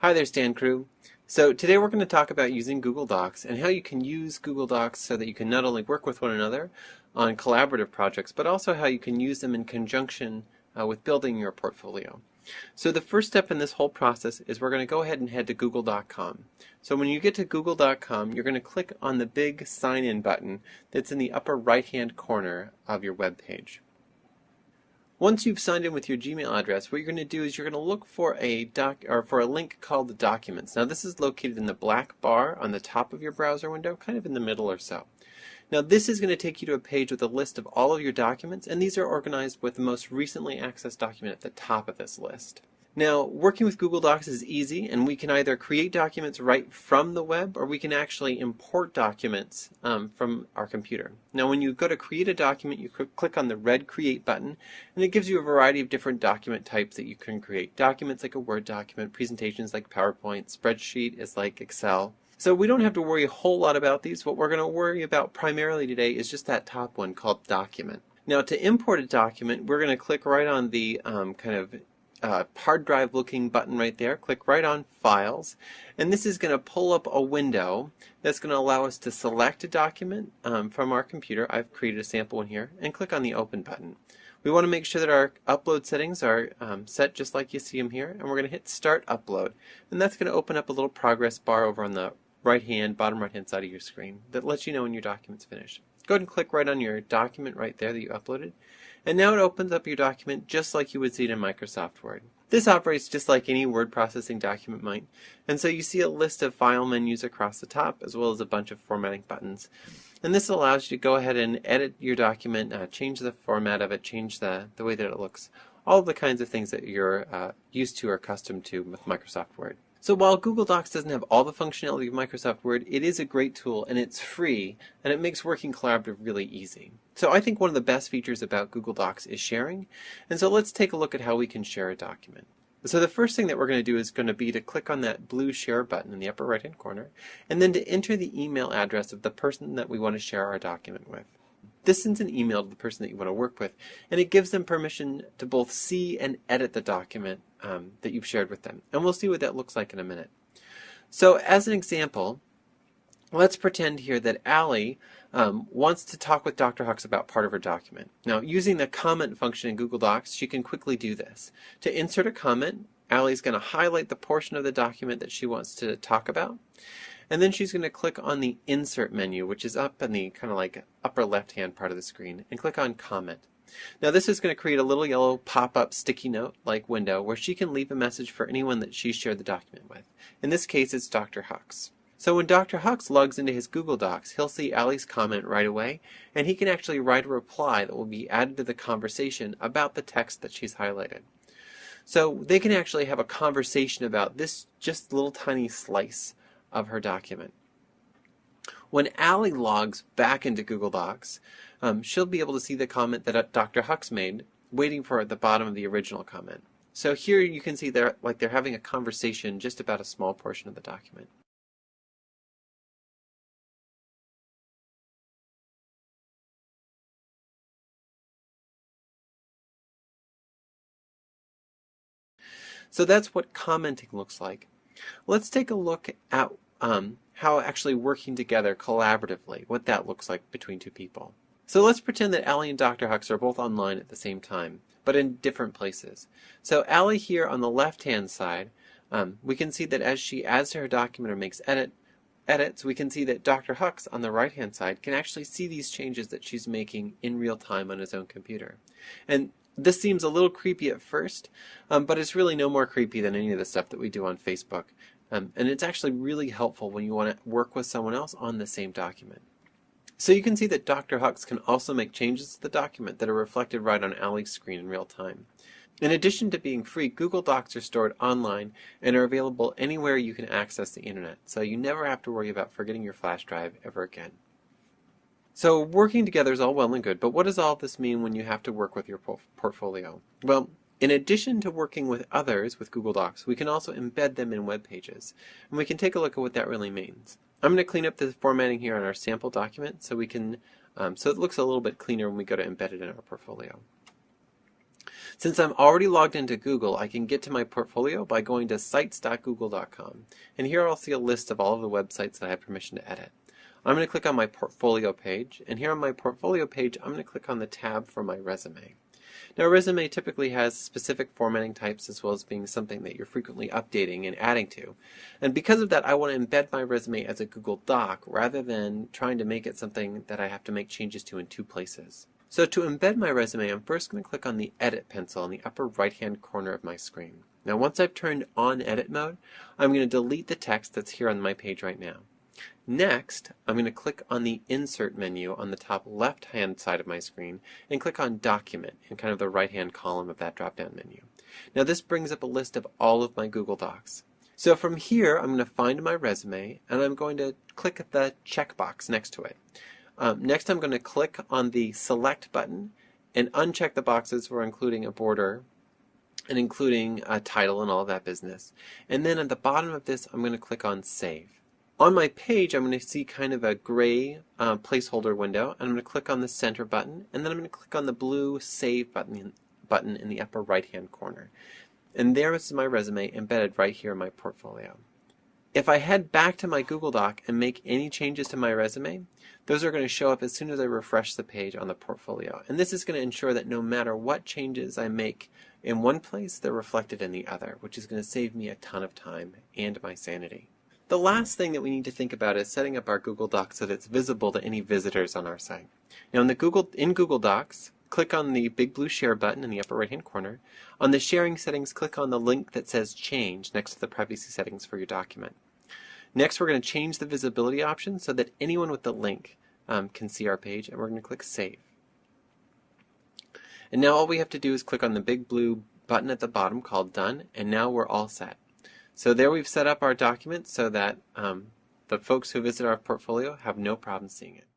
Hi there, Stan Crew. So today we're going to talk about using Google Docs and how you can use Google Docs so that you can not only work with one another on collaborative projects, but also how you can use them in conjunction uh, with building your portfolio. So the first step in this whole process is we're going to go ahead and head to google.com. So when you get to google.com, you're going to click on the big sign in button that's in the upper right hand corner of your web page. Once you've signed in with your Gmail address, what you're going to do is you're going to look for a doc or for a link called Documents. Now this is located in the black bar on the top of your browser window, kind of in the middle or so. Now this is going to take you to a page with a list of all of your documents, and these are organized with the most recently accessed document at the top of this list. Now, working with Google Docs is easy, and we can either create documents right from the web, or we can actually import documents um, from our computer. Now, when you go to create a document, you click on the red Create button, and it gives you a variety of different document types that you can create. Documents like a Word document, presentations like PowerPoint, spreadsheet is like Excel. So we don't have to worry a whole lot about these. What we're going to worry about primarily today is just that top one called Document. Now, to import a document, we're going to click right on the um, kind of uh, hard drive looking button right there. Click right on Files. And this is going to pull up a window that's going to allow us to select a document um, from our computer. I've created a sample one here. And click on the Open button. We want to make sure that our upload settings are um, set just like you see them here. And we're going to hit Start Upload. And that's going to open up a little progress bar over on the right hand, bottom right hand side of your screen that lets you know when your document's finished. Go ahead and click right on your document right there that you uploaded. And now it opens up your document just like you would see it in Microsoft Word. This operates just like any word processing document might. And so you see a list of file menus across the top as well as a bunch of formatting buttons. And this allows you to go ahead and edit your document, uh, change the format of it, change the, the way that it looks. All the kinds of things that you're uh, used to or accustomed to with Microsoft Word. So while Google Docs doesn't have all the functionality of Microsoft Word, it is a great tool and it's free and it makes working collaborative really easy. So I think one of the best features about Google Docs is sharing. And so let's take a look at how we can share a document. So the first thing that we're going to do is going to be to click on that blue share button in the upper right hand corner and then to enter the email address of the person that we want to share our document with. This sends an email to the person that you want to work with, and it gives them permission to both see and edit the document um, that you've shared with them. And we'll see what that looks like in a minute. So as an example, let's pretend here that Allie um, wants to talk with Dr. Hux about part of her document. Now, using the comment function in Google Docs, she can quickly do this. To insert a comment, Allie's going to highlight the portion of the document that she wants to talk about. And then she's going to click on the Insert menu, which is up in the kind of like upper left-hand part of the screen, and click on Comment. Now this is going to create a little yellow pop-up sticky note like window where she can leave a message for anyone that she shared the document with. In this case, it's Dr. Hux. So when Dr. Hux logs into his Google Docs, he'll see Allie's comment right away, and he can actually write a reply that will be added to the conversation about the text that she's highlighted. So they can actually have a conversation about this just little tiny slice of her document. When Allie logs back into Google Docs, um, she'll be able to see the comment that uh, Dr. Hux made, waiting for at the bottom of the original comment. So here you can see they're like they're having a conversation just about a small portion of the document. So that's what commenting looks like. Let's take a look at um, how actually working together collaboratively, what that looks like between two people. So let's pretend that Allie and Dr. Hux are both online at the same time, but in different places. So Allie here on the left-hand side, um, we can see that as she adds to her document or makes edit, edits, we can see that Dr. Hux on the right-hand side can actually see these changes that she's making in real time on his own computer. And this seems a little creepy at first, um, but it's really no more creepy than any of the stuff that we do on Facebook. Um, and it's actually really helpful when you want to work with someone else on the same document. So you can see that Dr. Hux can also make changes to the document that are reflected right on Allie's screen in real time. In addition to being free, Google Docs are stored online and are available anywhere you can access the internet, so you never have to worry about forgetting your flash drive ever again. So working together is all well and good, but what does all this mean when you have to work with your portfolio? Well, in addition to working with others with Google Docs, we can also embed them in web pages. And we can take a look at what that really means. I'm going to clean up the formatting here on our sample document so we can, um, so it looks a little bit cleaner when we go to embed it in our portfolio. Since I'm already logged into Google, I can get to my portfolio by going to sites.google.com. And here I'll see a list of all of the websites that I have permission to edit. I'm going to click on my portfolio page, and here on my portfolio page, I'm going to click on the tab for my resume. Now, a resume typically has specific formatting types as well as being something that you're frequently updating and adding to. And because of that, I want to embed my resume as a Google Doc rather than trying to make it something that I have to make changes to in two places. So to embed my resume, I'm first going to click on the Edit pencil in the upper right-hand corner of my screen. Now, once I've turned on Edit mode, I'm going to delete the text that's here on my page right now. Next, I'm going to click on the Insert menu on the top left-hand side of my screen and click on Document in kind of the right-hand column of that drop-down menu. Now this brings up a list of all of my Google Docs. So from here, I'm going to find my resume and I'm going to click the checkbox next to it. Um, next, I'm going to click on the Select button and uncheck the boxes for including a border and including a title and all that business. And then at the bottom of this, I'm going to click on Save. On my page, I'm going to see kind of a gray uh, placeholder window, and I'm going to click on the center button, and then I'm going to click on the blue Save button, button in the upper right-hand corner. And there is my resume embedded right here in my portfolio. If I head back to my Google Doc and make any changes to my resume, those are going to show up as soon as I refresh the page on the portfolio. And this is going to ensure that no matter what changes I make in one place, they're reflected in the other, which is going to save me a ton of time and my sanity. The last thing that we need to think about is setting up our Google Docs so that it's visible to any visitors on our site. Now in the Google in Google Docs, click on the big blue share button in the upper right hand corner. On the sharing settings, click on the link that says change next to the privacy settings for your document. Next, we're going to change the visibility option so that anyone with the link um, can see our page, and we're going to click Save. And now all we have to do is click on the big blue button at the bottom called Done, and now we're all set. So there we've set up our document so that um, the folks who visit our portfolio have no problem seeing it.